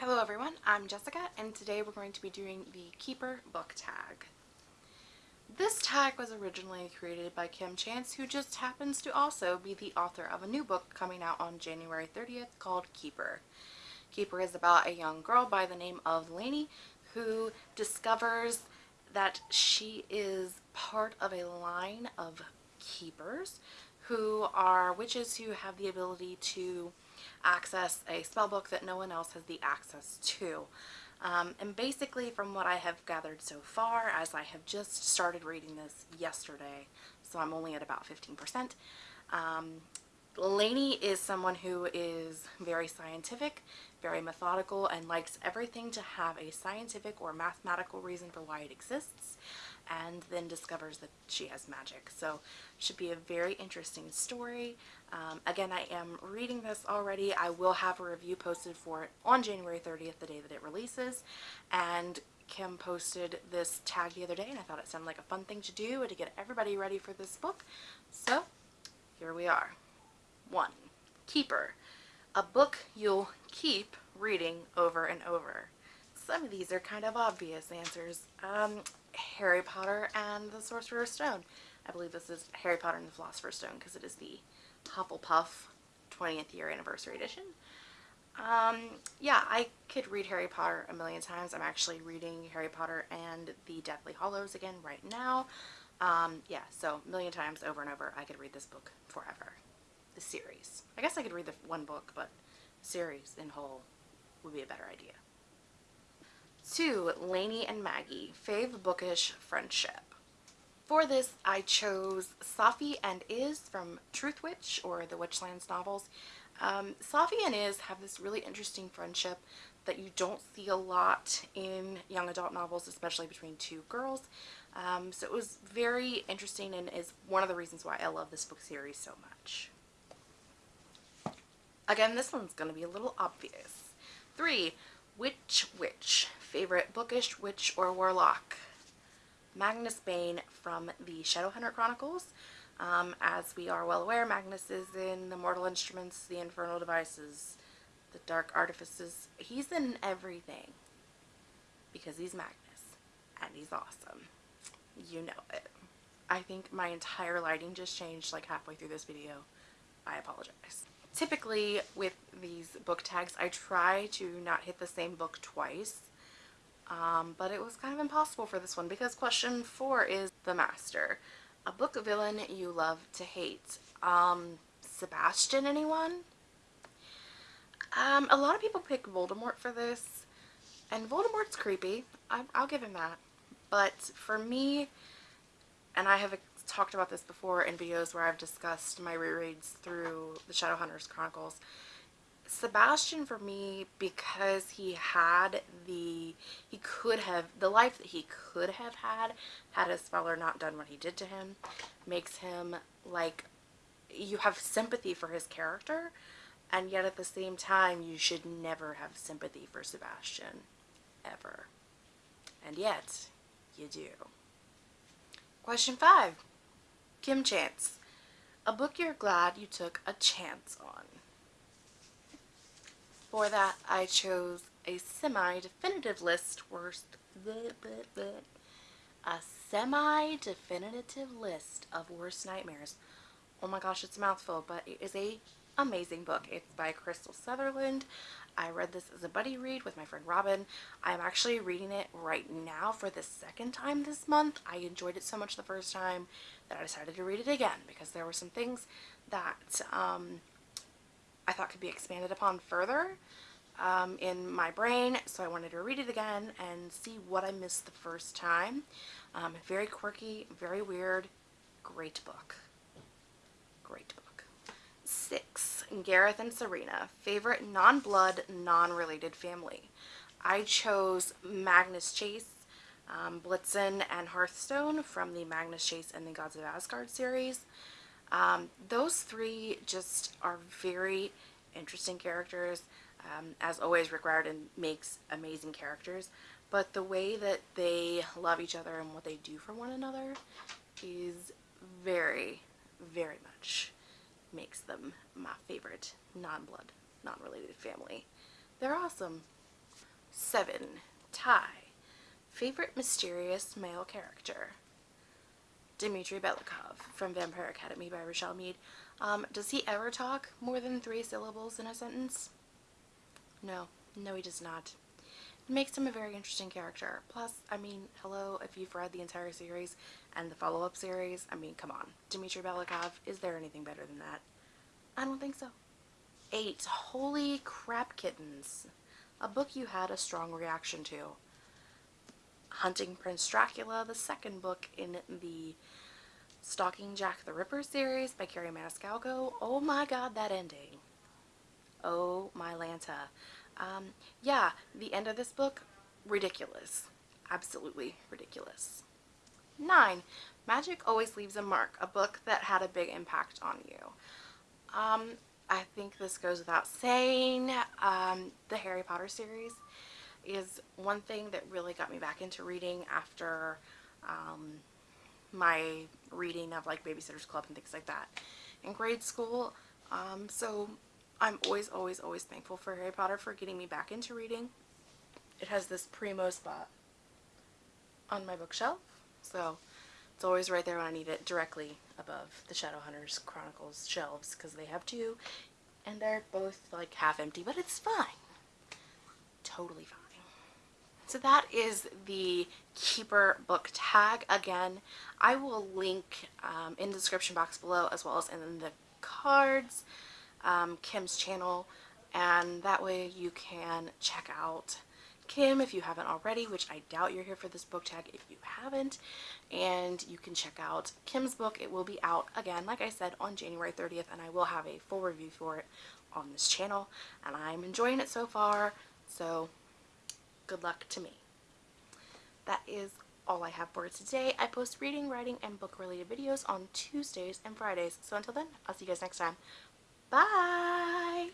Hello everyone, I'm Jessica and today we're going to be doing the Keeper book tag. This tag was originally created by Kim Chance who just happens to also be the author of a new book coming out on January 30th called Keeper. Keeper is about a young girl by the name of Lainey who discovers that she is part of a line of keepers who are witches who have the ability to access a spell book that no one else has the access to. Um, and basically from what I have gathered so far, as I have just started reading this yesterday, so I'm only at about 15%, um, Lainey is someone who is very scientific, very methodical, and likes everything to have a scientific or mathematical reason for why it exists and then discovers that she has magic. So should be a very interesting story. Um, again, I am reading this already. I will have a review posted for it on January 30th, the day that it releases. And Kim posted this tag the other day and I thought it sounded like a fun thing to do to get everybody ready for this book. So here we are. 1. Keeper. A book you'll keep reading over and over. Some of these are kind of obvious answers. Um, Harry Potter and the Sorcerer's Stone. I believe this is Harry Potter and the Philosopher's Stone because it is the Hufflepuff 20th year anniversary edition. Um, yeah, I could read Harry Potter a million times. I'm actually reading Harry Potter and the Deathly Hallows again right now. Um, yeah, so a million times over and over, I could read this book forever. The series. I guess I could read the one book, but series in whole would be a better idea. Two, Lainey and Maggie, Fave Bookish Friendship. For this, I chose Safi and Iz from Truthwitch or the Witchlands novels. Um, Safi and Iz have this really interesting friendship that you don't see a lot in young adult novels, especially between two girls. Um, so it was very interesting and is one of the reasons why I love this book series so much. Again, this one's going to be a little obvious. Three, Witch Witch, favorite bookish witch or warlock. Magnus Bane from the Shadowhunter Chronicles. Um, as we are well aware, Magnus is in the Mortal Instruments, the Infernal Devices, the Dark Artifices. He's in everything because he's Magnus and he's awesome. You know it. I think my entire lighting just changed like halfway through this video. I apologize. Typically with these book tags, I try to not hit the same book twice. Um, but it was kind of impossible for this one because question four is The Master. A book villain you love to hate. Um, Sebastian, anyone? Um, a lot of people pick Voldemort for this. And Voldemort's creepy. I, I'll give him that. But for me, and I have talked about this before in videos where I've discussed my rereads through the Shadowhunters Chronicles, Sebastian for me because he had the he could have the life that he could have had had his father not done what he did to him makes him like you have sympathy for his character and yet at the same time you should never have sympathy for Sebastian ever. And yet you do. Question five. Kim Chance. A book you're glad you took a chance on for that, I chose a semi-definitive list worst bleh, bleh, bleh, a semi-definitive list of worst nightmares. Oh my gosh, it's a mouthful, but it is a amazing book. It's by Krystal Sutherland. I read this as a buddy read with my friend Robin. I'm actually reading it right now for the second time this month. I enjoyed it so much the first time that I decided to read it again because there were some things that um, I thought could be expanded upon further um, in my brain so I wanted to read it again and see what I missed the first time. Um, very quirky, very weird, great book. Great book. Six, Gareth and Serena, favorite non-blood, non-related family. I chose Magnus Chase, um, Blitzen, and Hearthstone from the Magnus Chase and the Gods of Asgard series. Um, those three just are very interesting characters. Um, as always, Rick Riordan makes amazing characters, but the way that they love each other and what they do for one another is very, very much makes them my favorite non-blood, non-related family. They're awesome. 7. Tie. Favorite mysterious male character? Dimitri Belikov from Vampire Academy by Richelle Mead. Um, does he ever talk more than three syllables in a sentence? No. No, he does not. It makes him a very interesting character. Plus, I mean, hello, if you've read the entire series and the follow-up series, I mean, come on. Dimitri Belikov, is there anything better than that? I don't think so. 8. Holy Crap Kittens. A book you had a strong reaction to. Hunting Prince Dracula, the second book in the Stalking Jack the Ripper series by Kerri Maniscalco. Oh my god, that ending. Oh my Lanta. Um, yeah, the end of this book, ridiculous. Absolutely ridiculous. 9. Magic Always Leaves a Mark, a book that had a big impact on you. Um, I think this goes without saying. Um, the Harry Potter series is one thing that really got me back into reading after um, my reading of like Babysitter's Club and things like that in grade school. Um, so I'm always, always, always thankful for Harry Potter for getting me back into reading. It has this primo spot on my bookshelf, so it's always right there when I need it, directly above the Shadowhunters Chronicles shelves, because they have two, and they're both like half empty, but it's fine. Totally fine. So that is the Keeper book tag. Again, I will link um, in the description box below as well as in the cards um, Kim's channel and that way you can check out Kim if you haven't already, which I doubt you're here for this book tag if you haven't. And you can check out Kim's book. It will be out again, like I said, on January 30th, and I will have a full review for it on this channel. And I'm enjoying it so far, so good luck to me. That is all I have for today. I post reading, writing, and book related videos on Tuesdays and Fridays. So until then, I'll see you guys next time. Bye!